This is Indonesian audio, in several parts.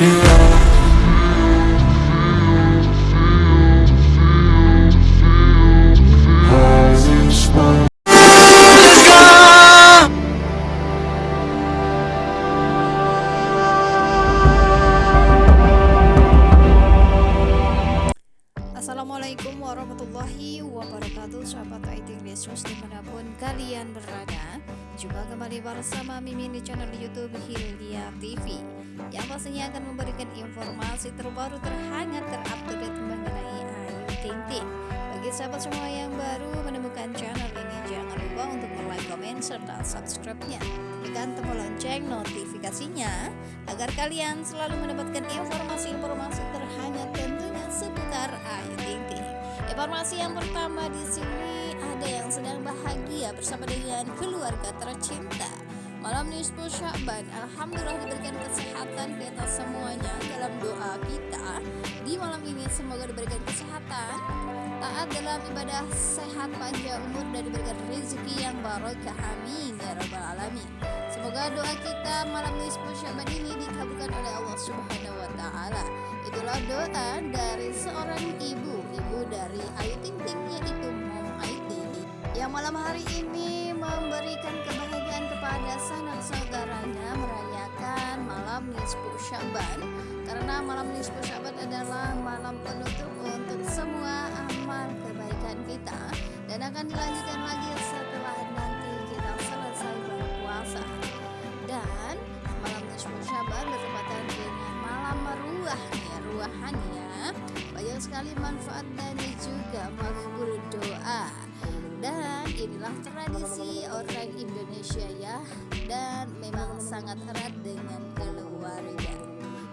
Assalamualaikum warahmatullahi wabarakatuh Sahabat IT Listeners di mana pun kalian berada Jumpa kembali bersama Mimin di channel Youtube Hilya TV Yang pastinya akan memberikan informasi terbaru terhangat terupdate mengenai Ayu Ting Ting Bagi sahabat semua yang baru menemukan channel ini Jangan lupa untuk like, komen, serta subscribe-nya. Tekan tombol lonceng notifikasinya Agar kalian selalu mendapatkan informasi-informasi terhangat tentunya seputar Ayu Ting Ting Informasi yang pertama di sini ada yang sedang bersama dengan keluarga tercinta. Malam nisfu Sya'ban, alhamdulillah diberikan kesehatan kita semuanya dalam doa kita. Di malam ini semoga diberikan kesehatan, taat dalam ibadah, sehat panjang umur dan diberikan rezeki yang barokah. Amin ya rabbal alamin. Semoga doa kita malam nisfu Sya'ban ini dikabulkan oleh Allah Subhanahu wa taala. Itulah doa dari seorang ibu, ibu dari Ayu Ting Ting malam hari ini memberikan kebahagiaan kepada sanak saudaranya merayakan malam nisfu Syaban karena malam nisfu Syaban adalah malam penutup untuk semua amal kebaikan kita. Dan akan dilanjutkan lagi setelah nanti kita selesai berpuasa. Dan malam nisfu Syaban bertepatan dengan malam meruah ya ruahannya. Banyak sekali manfaat dan juga makbul doa dan inilah tradisi orang Indonesia ya. Dan memang sangat erat dengan keluarga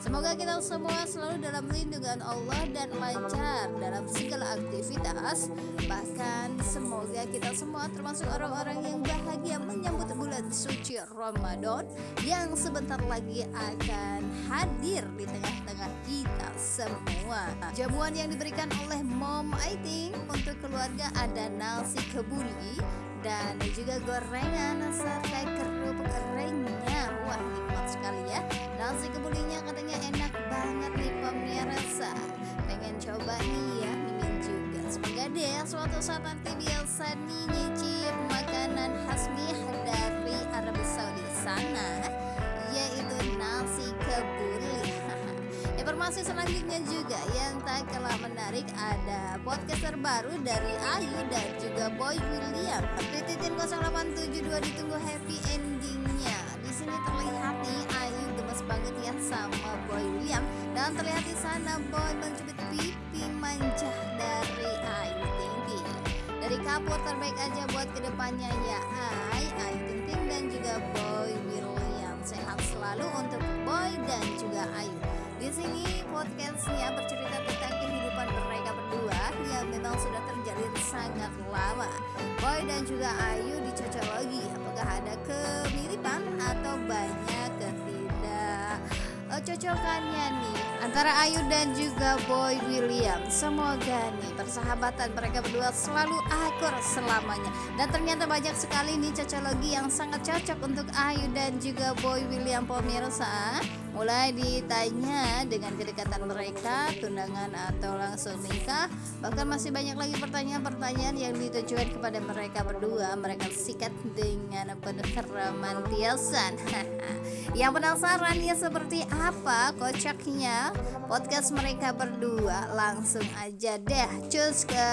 Semoga kita semua selalu dalam lindungan Allah dan lancar dalam segala aktivitas. Bahkan semoga kita semua termasuk orang-orang yang bahagia menyambut bulan suci Ramadan Yang sebentar lagi akan hadir di tengah-tengah kita semua. Jamuan yang diberikan oleh Mom Aiting untuk keluarga ada nasi kebuli dan juga gorengan serta kerupuk keringnya Wah sekali ya Nasi kebulinya katanya enak banget nih pemirsa Pengen coba nih ya Mimin juga Semoga deh suatu saat nanti biasa nih nyicip makanan khas nih dari Arab Saudi sana Yaitu nasi kebuli Informasi selanjutnya juga yang tak kalah menarik ada podcast terbaru dari Ayu dan juga Boy William. Titin 0872 ditunggu happy endingnya. Sini terlihat nih Ayu gemes banget ya sama Boy William dan terlihat di sana Boy mencubit pipi manja dari Ayu Ting Ting. Dari kapur terbaik aja buat ke depannya ya Ay, Ayu Ting Ting dan juga Boy William. Sehat selalu untuk Boy dan juga Ayu. Di sini podcastnya bercerita tentang kehidupan mereka berdua yang memang sudah terjalin sangat lama. Boy dan juga Ayu dicocologi. Apakah ada kemiripan atau banyak ketidak eh, cocokannya nih antara Ayu dan juga Boy William. Semoga nih persahabatan mereka berdua selalu akur selamanya. Dan ternyata banyak sekali nih cocologi yang sangat cocok untuk Ayu dan juga Boy William pemirsa. Mulai ditanya dengan kedekatan mereka, tunangan atau langsung nikah, bahkan masih banyak lagi pertanyaan-pertanyaan yang ditujukan kepada mereka berdua. Mereka sikat dengan penuh keromantisan. yang penasaran ya seperti apa kocaknya podcast mereka berdua? Langsung aja deh cus ke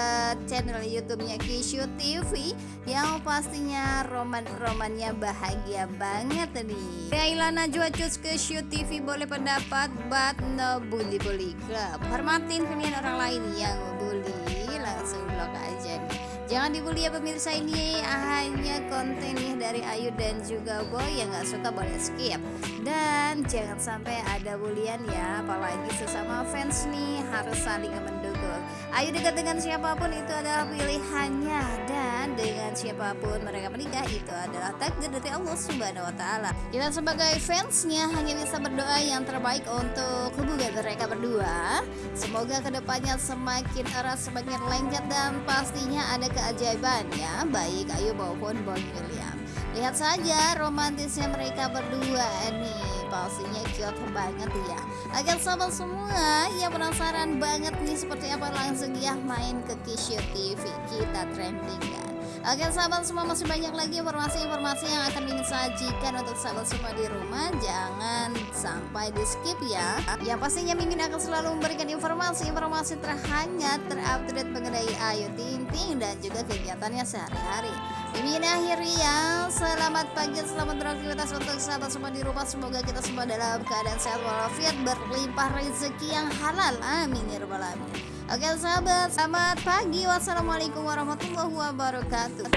channel YouTube-nya Kishu TV yang pastinya roman-romannya bahagia banget nih. Kaila Najwa cus ke Kishu TV boleh pendapat but no bully bully club. Hormatin pilihan orang lain yang bully. Langsung blok aja nih. Jangan dibully ya pemirsa ini hanya konten nih dari Ayu dan juga Boy yang gak suka boleh skip. Dan jangan sampai ada bulian ya apalagi sesama fans nih harus saling mendukung. Ayu dekat dengan siapa pun itu adalah pilihannya. dan dengan siapa pun mereka menikah itu adalah takdir dari Allah Subhanahu wa taala. Kita sebagai fansnya hanya bisa berdoa yang terbaik untuk hubungan mereka berdua. Semoga ke depannya semakin erat, semakin lengket dan pastinya ada keajaiban ya baik Ayu maupun Boy William. Lihat saja romantisnya mereka berdua nih pastinya cute banget ya Agar sahabat semua yang penasaran banget nih seperti apa langsung ya main ke Kishu TV kita trending kan Oke sahabat semua masih banyak lagi informasi-informasi yang akan Mimin sajikan untuk sahabat semua di rumah. Jangan sampai di skip ya. Yang pastinya Mimin akan selalu memberikan informasi-informasi terhangat terupdate mengenai Ayu Ting Ting dan juga kegiatannya sehari-hari. Mimin akhiri ya. Selamat pagi, selamat beraktivitas untuk sahabat semua di rumah. Semoga kita semua dalam keadaan sehat walafiat Berlimpah rezeki yang halal. Amin ya rabbal alamin Oke sahabat, selamat pagi. Wassalamualaikum warahmatullahi wabarakatuh.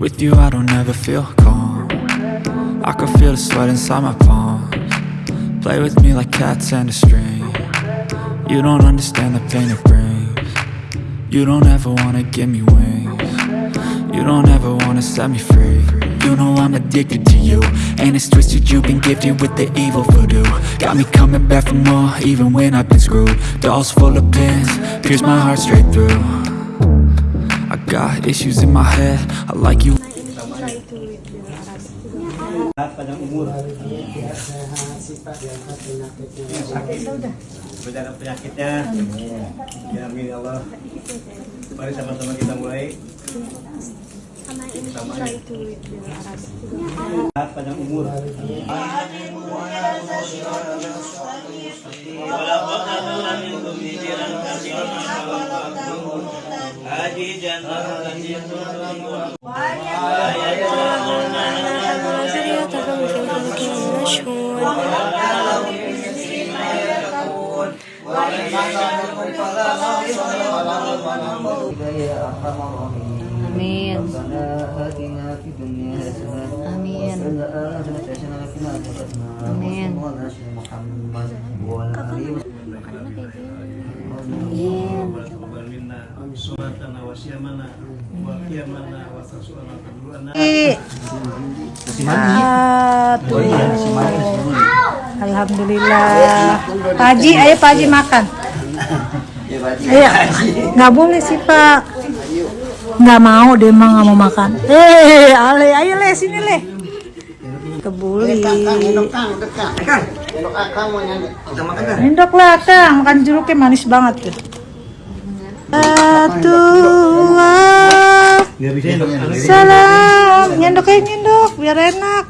With you I don't ever feel calm. I can feel the sweat inside my palms. Play with me like cats and a string. You don't understand the pain it brings. You don't ever wanna give me wings. You don't ever wanna set me free You know I'm addicted to you. And it's twisted you've been gifted with the evil voodoo. Got me coming back for more even when I've been screwed. Dolls full of pins, pierce my heart straight through. I got issues in my head, I like you. Allah. Mari sama-sama kita mulai panjang umur Haji Amin. Amin. Amin. Alhamdulillah. Pak Haji, ayo Pak Haji makan. Ayo, nggak boleh sih Pak. Nggak mau, dia mah nggak mau makan. Eh, Ale, ayo le, sini le. Kebuli. Endok lah, Kang. Makan jeruknya manis banget tuh. Satu, salam. Nyendok aja nyendok, biar enak.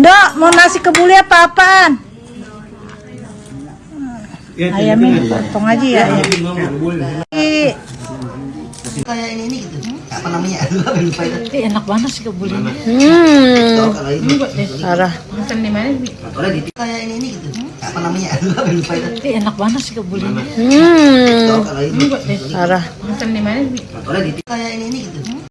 Ndok, mau nasi kebuli apa apaan? Ayamnya potong aja ya. ya. Ih, kayak ini ini gitu. Apa namanya? Aduh apa lupa itu Ih, enak banget sih kebuli. Tahu Hmm. kalau ini. Parah. oleh di kayak ini ini gitu. Apa namanya? Aduh apa lupa itu Ih, enak banget sih kebuli. Tahu Hmm. kalau ini. Parah. oleh di kayak ini ini gitu